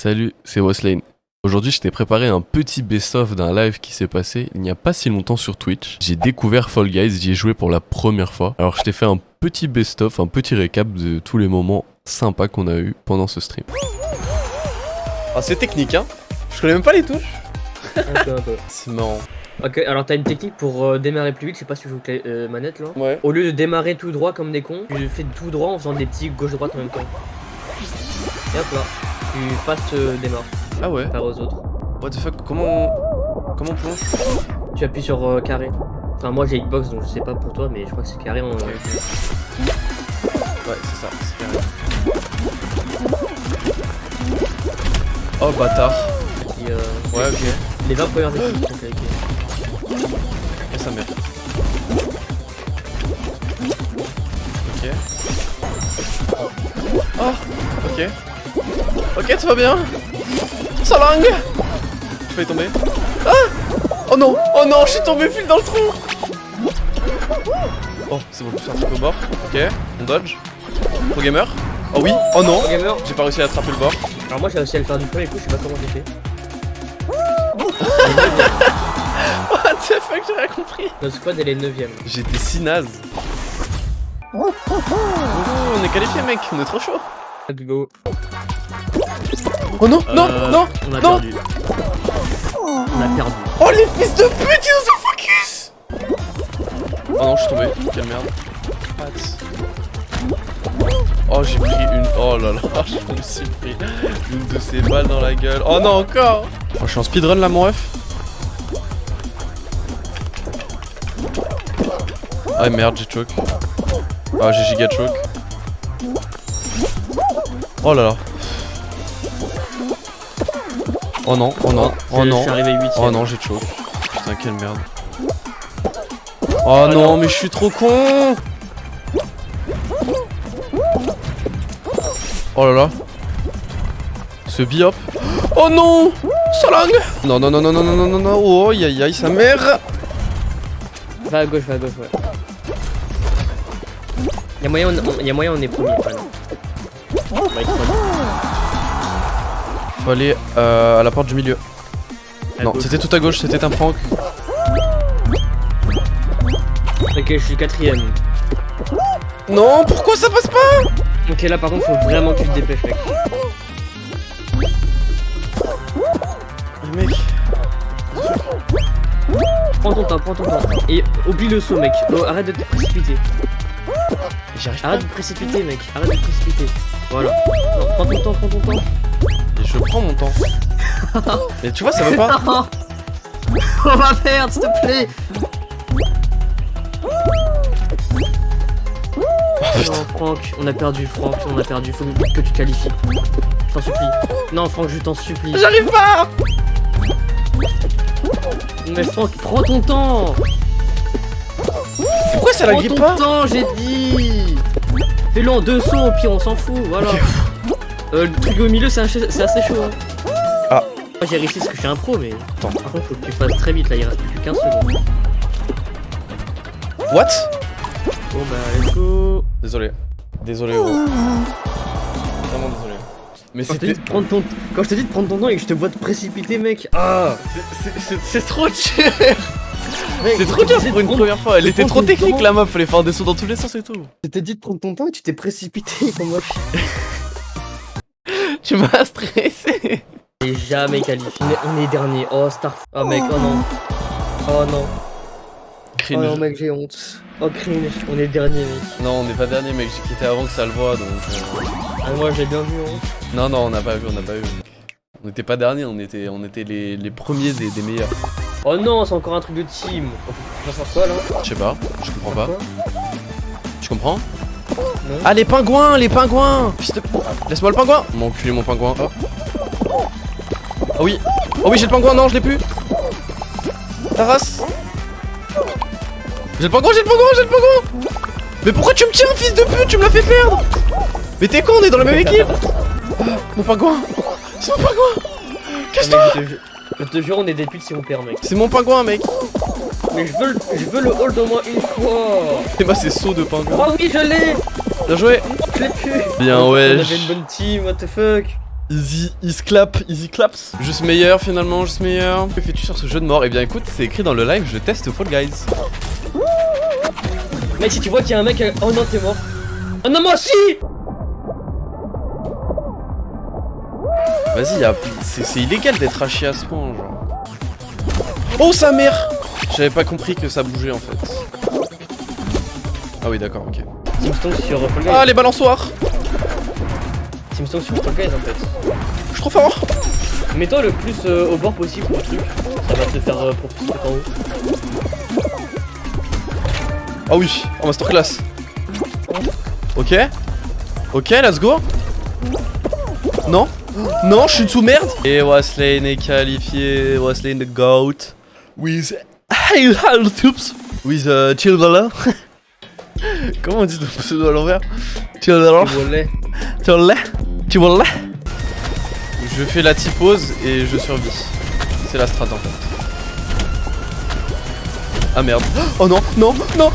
Salut, c'est Weslane. Aujourd'hui, je t'ai préparé un petit best-of d'un live qui s'est passé il n'y a pas si longtemps sur Twitch. J'ai découvert Fall Guys, j'y ai joué pour la première fois. Alors, je t'ai fait un petit best-of, un petit récap de tous les moments sympas qu'on a eu pendant ce stream. Ah, c'est technique, hein Je connais même pas les touches. Un peu, un peu. C'est marrant. Ok, alors t'as une technique pour euh, démarrer plus vite, je sais pas si tu joues avec euh, manette là. Ouais. Au lieu de démarrer tout droit comme des cons, tu fais tout droit en faisant des petits gauche-droite en même temps. Et hop là, tu passes euh, démarre, Ah ouais par aux autres. What the fuck Comment Comment on plonge? Tu appuies sur euh, carré. Enfin moi j'ai Xbox donc je sais pas pour toi mais je crois que c'est carré en... Ouais, c'est ça. c'est carré. Oh bâtard. euh, Ouais, ok. Les 20 premières équipes sont avec Et sa mère. Ok. Oh Ok. Ok, tout va bien Sa langue Je vais tomber. Ah Oh non Oh non, je suis tombé pile dans le trou Oh, c'est bon, je suis un truc au bord. Ok, on dodge. Pro gamer. Oh oui Oh non Gamer J'ai pas réussi à attraper le bord. Alors moi j'ai réussi à le faire du premier coup, je sais pas comment j'ai fait. What the fuck, j'ai rien compris Notre squad elle est 9ème. J'étais si naze. Oh, on est qualifié mec, on est trop chaud. Let's go. Oh non, non, Euh, non On a non. perdu. On a perdu. Oh les fils de pute, ils nous ont focus Oh non, je suis tombé, quelle merde. Oh, j'ai pris une... Oh là là, je me suis pris une de ces balles dans la gueule. Oh non, encore oh, Je suis en speedrun là, mon ref. Ah merde, j'ai choke. Ah, j'ai giga choke. Oh là là. Oh non, oh non, oh, oh non. Je suis 8 Oh non, j'ai chaud. Putain, quelle merde. Oh, oh non, mais je suis trop con Oh là là. Ce biop. Oh non Salang Non, non, non, non, non, non, non, non, Oh, aïe, aïe, aïe, sa mère Va à gauche, va à gauche, ouais. Y'a moyen, on... Y a moyen on est premier, ouais, non? Bah, faut aller euh, à la porte du milieu. À Non, c'était tout à gauche, c'était un prank. Ok, je suis quatrième. Non, pourquoi ça passe pas? Ok, là par contre, faut vraiment que tu te dépêches, mec. Mec. Prends ton temps, prends ton temps. Et oublie le saut, mec. Oh, arrête de te précipiter. Pas. Arrête de te précipiter, mec. Arrête de te précipiter. Voilà. Non, prends ton temps, prends ton temps. Je prends mon temps. Mais tu vois, ça veut pas. On va perdre, s'il te plaît. Non, Franck, on a perdu, Franck, on a perdu. Faut que tu qualifies. Je t'en supplie. Non, Franck, je t'en supplie. J'arrive pas Mais Franck, prends ton temps. Pourquoi ça la Prends grippe ton pas temps, j'ai dit. Fais-le en deux sauts, au pire, on s'en fout, voilà. Euh, le truc au milieu, c'est assez chaud. hein. Ah. Moi, j'ai réussi parce que je suis un pro, mais. Attends. Par contre, faut que tu fasses très vite, là, il reste plus que 15 secondes. What? Bon, bah, let's go. Désolé. Désolé gros. Vraiment désolé. Mais Quand je, prendre ton... Quand je te dis de prendre ton temps et que je te vois te précipiter, mec. Ah c'est- trop cher C'est trop dur pour une prendre- première fois, elle était trop technique la meuf, fallait faire des sauts dans tous les sens et tout. Je t'ai dit de prendre ton temps et tu t'es précipité comme moi. Tu m'as stressé On est jamais qualifié. On est, on est dernier. Oh, Star. Oh, mec, oh non. Oh non. Oh Cringe. non, mec, j'ai honte. Oh, cringe. On est dernier, mec. Non, on n'est pas dernier mec, j'ai quitté avant que ça le voit donc... euh, Ah, moi, j'ai bien vu, hein. Non, non, on n'a pas vu, on n'a pas vu. On n'était pas dernier, on était, on était les, les premiers des, des meilleurs. Oh non, c'est encore un truc de team. On va faire quoi, là Je sais pas, je comprends pas. Tu comprends? Ah les pingouins, les pingouins. Fils de- Laisse-moi le pingouin. Mon cul, mon pingouin. Oh. Oui. Oh oui, j'ai le pingouin, non, je l'ai plus. Ta race J'ai le pingouin, j'ai le pingouin, j'ai le pingouin. Mais pourquoi tu me tiens, fils de pute? Tu me l'as fait perdre. Mais t'es con, on est dans la même équipe. Ah, Mon pingouin. C'est mon pingouin. Ah, mec, je, te, ju- je te jure, on est des putes si on perd, mec. C'est mon pingouin, mec. Mais je veux, le- je veux le hold au moins une fois. Et moi, c'est saut de pingouin. Oh oui, je l'ai Bien joué Bien, On wesh avait une bonne team, what the fuck Easy, easy clap, easy claps. Juste meilleur finalement, juste meilleur. Que fais-tu sur ce jeu de mort? Eh bien écoute, c'est écrit dans le live, je teste Fall Guys. Mec, si tu vois qu'il y a un mec. euh, Oh non, t'es mort. Oh non, moi aussi Vas-y, a- c'est illégal d'être haché à ce point, genre. Oh sa mère J'avais pas compris que ça bougeait en fait. Ah oui, d'accord, ok. Teamstone sur Fall Guys. Ah, les balançoires Teamstone sur Fall Guys en fait. Je suis trop fort Mets-toi le plus euh, au bord possible du truc. Ça va te faire euh, propulser en haut. Ah oui, en masterclass. Ok. Ok, let's go. Non Non, je suis sous merde Et Waslane est qualifié. Waslane the GOAT. With... Hey. With uh, Chilvala. Comment on dit ton pseudo à l'envers Chilvala. Volet. Chilvala. Chilvala. Je fais la typose et je survis. C'est la strat en fait. Ah merde. Oh non, non, non,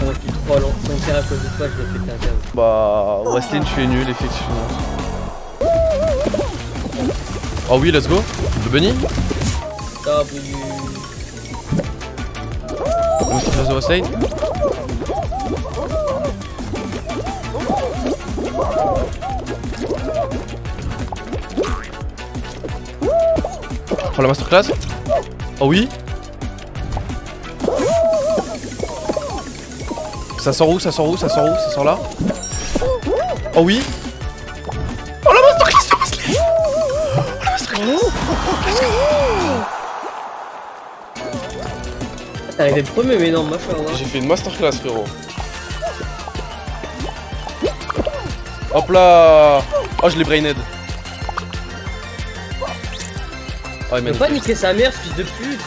Oh, je suis trop lent. Sans faire à cause de toi, je vais péter un câble. Bah, Wesley, tu es nul, effectivement. Oh oui, let's go. Le bunny Ah, oui. Oh la masterclass Oh oui Ça sort où Ça sort où Ça sort où Ça sort là Oh oui Oh la masterclass Oh la masterclass T'es arrivé premier, mais non, machin, hein. J'ai fait une masterclass frérot. Hop là Oh je l'ai brained. Oh il m'a Faut pas niquer sa mère, ce fils de pute.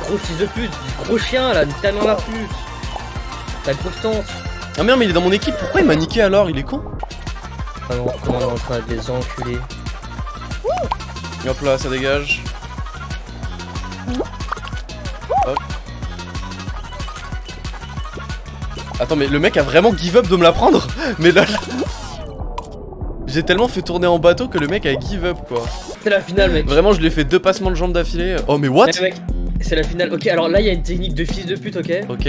Gros fils de pute, gros chien là, ta mère la pute. La grosse tante. Ah merde mais il est dans mon équipe, pourquoi il m'a niqué alors? Il est con. Ah non, comment on est en train de les enculer. Et Hop là ça dégage. Hop. Attends mais le mec a vraiment give up de me la prendre? Mais là... J'ai tellement fait tourner en bateau que le mec a give up quoi. C'est la finale mec Vraiment je lui ai fait deux passements de jambes d'affilée. Oh mais what? Eh, c'est la finale. Ok, alors là il y a une technique de fils de pute, ok? Ok.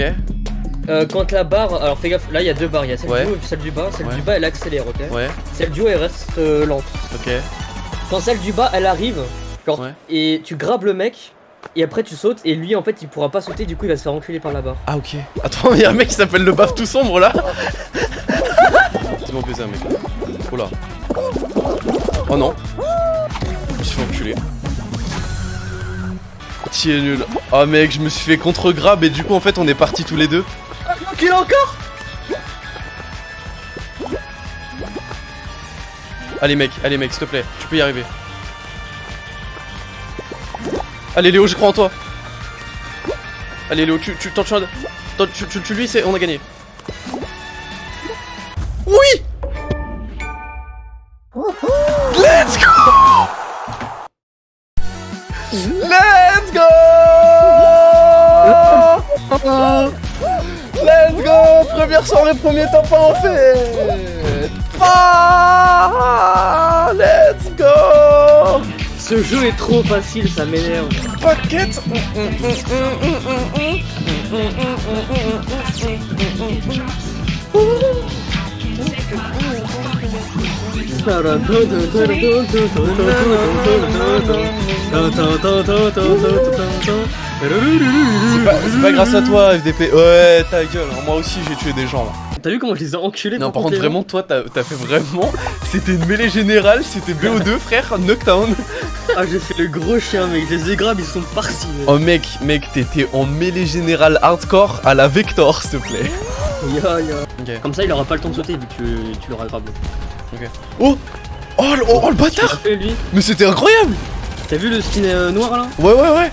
euh, Quand la barre, alors fais gaffe, là il y a deux barres, il y a celle Ouais. du haut et puis celle du bas. Celle Ouais. du bas elle accélère, ok? Ouais. Celle du haut elle reste euh, lente. Ok. Quand celle du bas elle arrive, genre, Ouais. et tu grabes le mec, et après tu sautes, et lui en fait il pourra pas sauter, du coup il va se faire enculer par la barre. Ah ok. Attends, il y a un mec qui s'appelle le baf tout sombre là. C'est mon baiser mec. Oh là. Oh non. Je me suis fait enculer. Tu es nul. Oh mec, je me suis fait contre grab et du coup en fait on est partis tous les deux. Enculé encore Allez mec, allez mec, s'il te plaît, tu peux y arriver. Allez Léo, je crois en toi. Allez Léo, tu tu tu tu- tu lui c'est on a gagné. Let's go! Let's go! Première soirée, premier top en fait. Ah Let's go! Ce jeu est trop facile, ça m'énerve. Paquette C'est pas, grâce à toi FDP Ouais ta gueule, hein, moi aussi j'ai tué des gens là. T'as vu comment je les ai enculés Non par contre compter, vraiment toi t'as fait vraiment C'était une mêlée générale, c'était BO2 frère, Knockdown Ah j'ai fait le gros chien mec, je les ai grabs, ils sont partis. mec. Oh mec, mec t'étais en mêlée générale hardcore à la Vector s'il te plaît Comme ça il aura pas le temps de sauter vu que tu, tu l'auras grabé. Oh! Oh le, oh, oh, le bâtard! Fait lui. Mais c'était incroyable! T'as vu le skin euh, noir là? Ouais ouais ouais.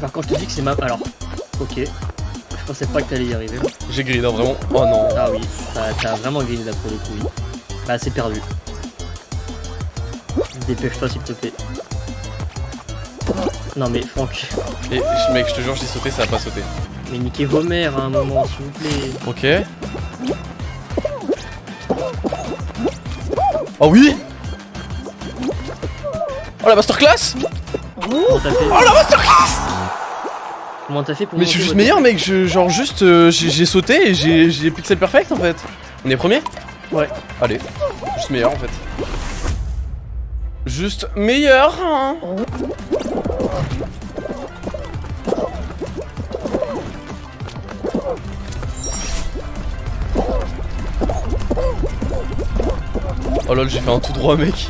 Par contre je te dis que c'est ma... Alors, ok. Je pensais pas que t'allais y arriver. J'ai grillé non vraiment. Oh non. Ah oui, t'as vraiment gagné d'après le coup, oui. Bah c'est perdu. Dépêche-toi s'il te plaît. Non mais Franck, Et mec je te jure j'ai sauté ça a pas sauté mais niquez vos mères à un moment s'il vous plaît. Ok Oh oui Oh la masterclass Oh la masterclass Comment t'as fait pour Mais je suis juste meilleur mec, je, genre juste euh, j'ai sauté et j'ai j'ai pixel perfect en fait. On est premier? Ouais. Allez, juste meilleur en fait. Juste meilleur hein. Oh lol j'ai fait un tout droit mec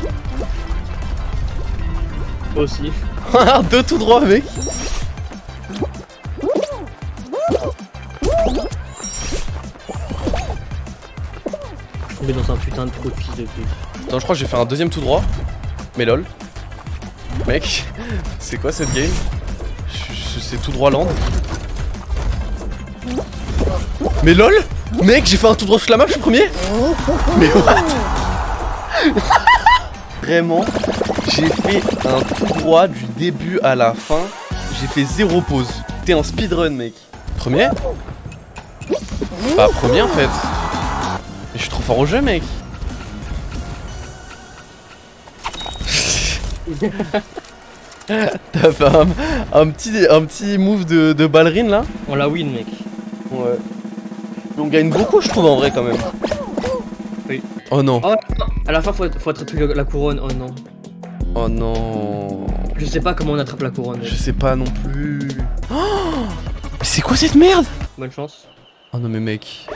aussi. Deux tout droits mec Je suis tombé dans un putain de trou de fils de pute. Attends, je crois que j'ai fait un deuxième tout droit. Mais lol. Mec, c'est quoi cette game? C'est tout droit land. Mais lol Mec, j'ai fait un tout droit sur la map, je suis premier Mais what? Vraiment, j'ai fait un tout droit du début à la fin. J'ai fait zéro pause. T'es en speedrun, mec. Premier Pas premier en fait. Mais je suis trop fort au jeu, mec. T'as fait un, un petit, un petit move de, de ballerine là? On la win, mec. Ouais. On gagne beaucoup, je trouve, en vrai, quand même. Oui. Oh non. Oh, à la fin, faut, faut attraper la couronne. Oh non. Oh non. Je sais pas comment on attrape la couronne. Je sais pas non plus. Oh Mais c'est quoi cette merde? Bonne chance. Oh non, mais mec.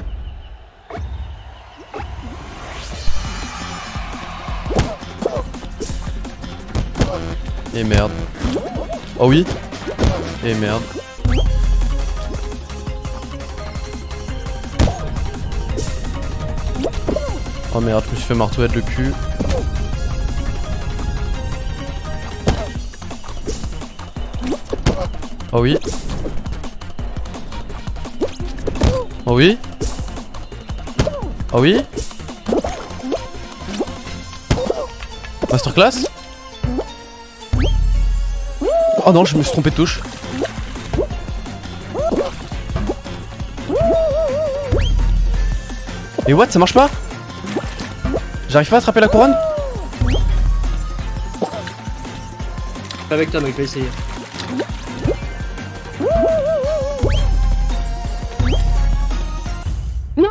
Et merde. Oh oui Et merde. Oh merde, je me suis fait marteau le cul. Oh oui. Oh oui. Oh oui. Masterclass? Oh non, je me suis trompé de touche. Mais what, ça marche pas? J'arrive pas à attraper la couronne Pas avec toi, mec, je vais essayer. Non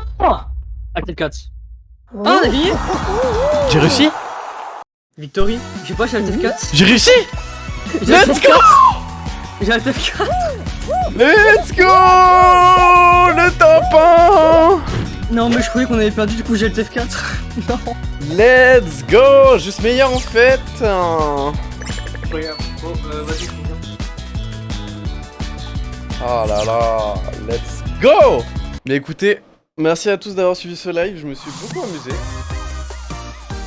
Active 4. Ah, on a gagné J'ai réussi Victory Je sais pas, j'ai Active 4. J'ai réussi J'ai Let's go 4 J'ai Active 4 Let's go Le top 1 Non, mais je croyais qu'on avait perdu, du coup j'ai Active 4. non Let's go Juste meilleur en fait Regarde, vas-y, Oh là là, let's go Mais écoutez, merci à tous d'avoir suivi ce live, je me suis beaucoup amusé.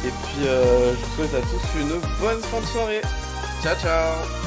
Et puis euh, je vous souhaite à tous une bonne fin de soirée. Ciao ciao